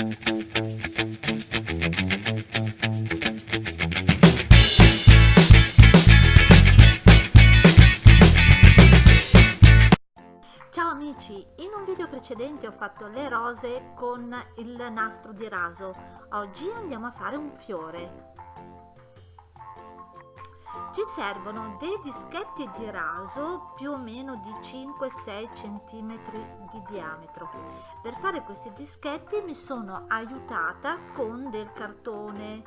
Ciao amici, in un video precedente ho fatto le rose con il nastro di raso, oggi andiamo a fare un fiore. Ci servono dei dischetti di raso più o meno di 5-6 cm di diametro. Per fare questi dischetti mi sono aiutata con del cartone,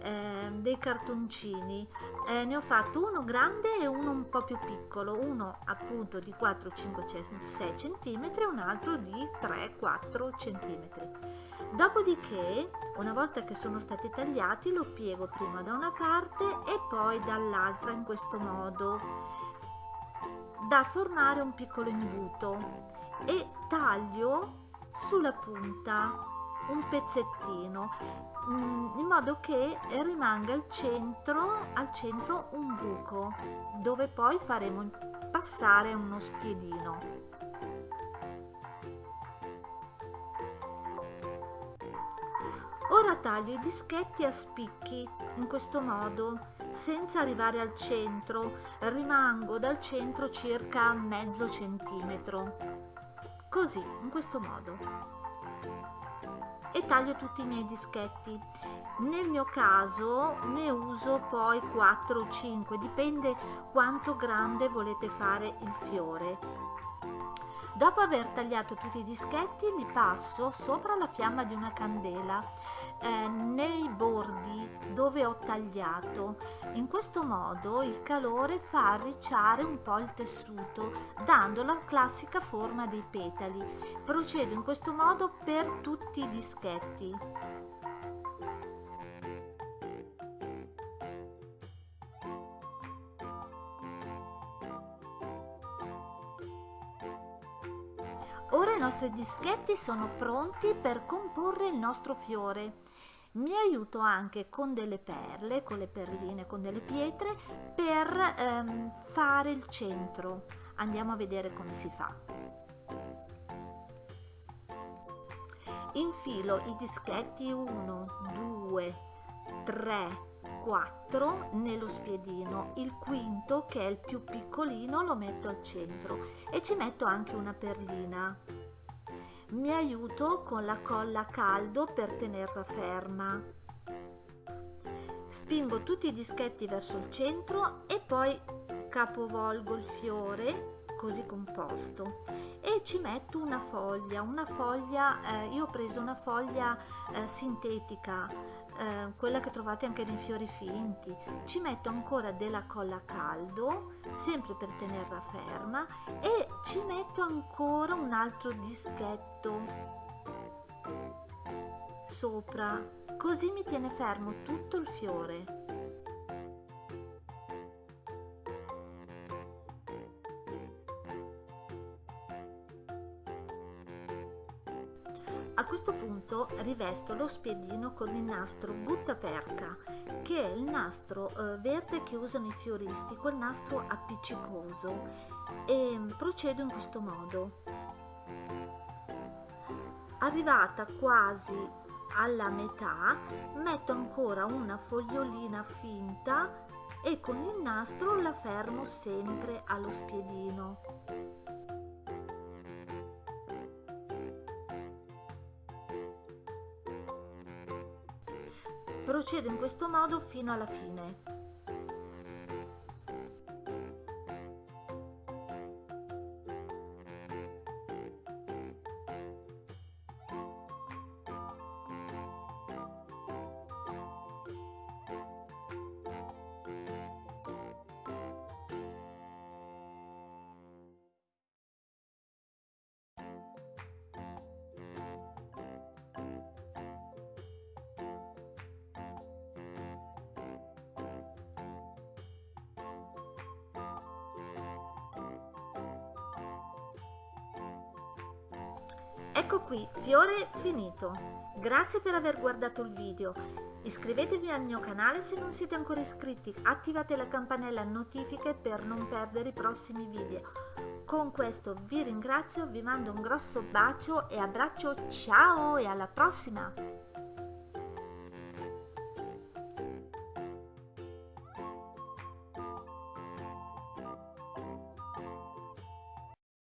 eh, dei cartoncini eh, ne ho fatto uno grande e uno un po' più piccolo uno appunto di 4 5 6 cm e un altro di 3 4 cm dopodiché una volta che sono stati tagliati lo piego prima da una parte e poi dall'altra in questo modo da formare un piccolo imbuto. E taglio sulla punta un pezzettino mm, in modo che rimanga al centro, al centro un buco dove poi faremo passare uno spiedino ora taglio i dischetti a spicchi in questo modo senza arrivare al centro. Rimango dal centro circa mezzo centimetro. Così in questo modo. E taglio tutti i miei dischetti. Nel mio caso ne uso poi 4 o 5 dipende quanto grande volete fare il fiore. Dopo aver tagliato tutti i dischetti li passo sopra la fiamma di una candela eh, nei bordi dove ho tagliato. In questo modo il calore fa arricciare un po' il tessuto dando la classica forma dei petali. Procedo in questo modo per tutti i dischetti Ora i nostri dischetti sono pronti per comporre il nostro fiore. Mi aiuto anche con delle perle, con le perline, con delle pietre per ehm, fare il centro. Andiamo a vedere come si fa. Infilo i dischetti 1, 2, 3, 4 nello spiedino, il quinto che è il più piccolino lo metto al centro e ci metto anche una perlina. Mi aiuto con la colla a caldo per tenerla ferma. Spingo tutti i dischetti verso il centro e poi capovolgo il fiore così composto e ci metto una foglia una foglia eh, io ho preso una foglia eh, sintetica eh, quella che trovate anche nei fiori finti. Ci metto ancora della colla a caldo sempre per tenerla ferma e ci metto ancora un altro dischetto sopra così mi tiene fermo tutto il fiore A questo punto rivesto lo spiedino con il nastro buttaperca, che è il nastro eh, verde che usano i fioristi, quel nastro appiccicoso, e procedo in questo modo. Arrivata quasi alla metà, metto ancora una fogliolina finta e con il nastro la fermo sempre allo spiedino. Procedo in questo modo fino alla fine. Ecco qui, fiore finito. Grazie per aver guardato il video. Iscrivetevi al mio canale se non siete ancora iscritti, attivate la campanella notifiche per non perdere i prossimi video. Con questo vi ringrazio, vi mando un grosso bacio e abbraccio, ciao e alla prossima!